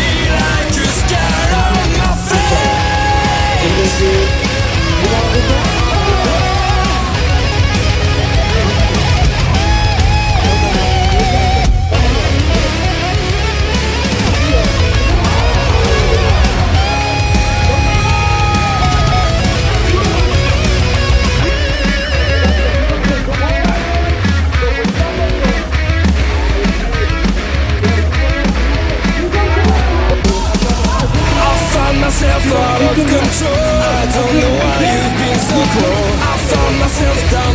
feel like you stare on my face control I don't know why you've been so cold I found myself down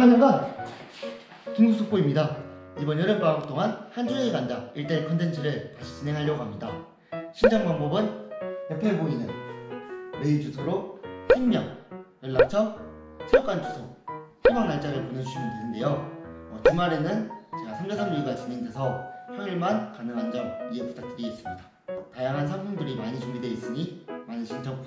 장관장관 김국숙보입니다. 이번 여름방학 동안 한 주에 간다 1대1 컨텐츠를 다시 진행하려고 합니다. 신청 방법은 옆에 보이는 메일 주소로 팀명, 연락처, 체육관 주소, 희망 날짜를 보내주시면 되는데요. 어, 주말에는 제가 3대 3주기가 진행돼서 평일만 가능한 점 이해 부탁드리겠습니다. 다양한 상품들이 많이 준비되어 있으니 많은 신청